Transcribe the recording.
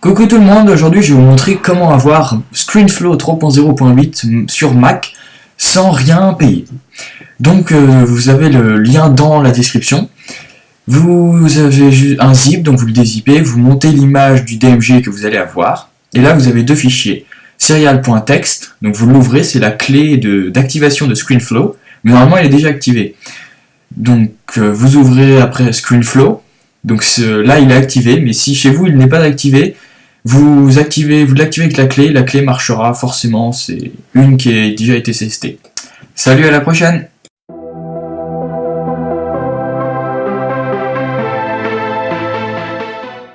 Coucou tout le monde, aujourd'hui je vais vous montrer comment avoir ScreenFlow 3.0.8 sur Mac sans rien payer. Donc euh, vous avez le lien dans la description. Vous avez un zip, donc vous le dézippez, vous montez l'image du DMG que vous allez avoir. Et là vous avez deux fichiers. Serial.txt, donc vous l'ouvrez, c'est la clé d'activation de, ScreenFlow. Mais normalement elle est déjà activée. Donc euh, vous ouvrez après ScreenFlow, donc là, il est activé, mais si chez vous, il n'est pas activé, vous activez, vous l'activez avec la clé, la clé marchera forcément, c'est une qui a déjà été testée. Salut, à la prochaine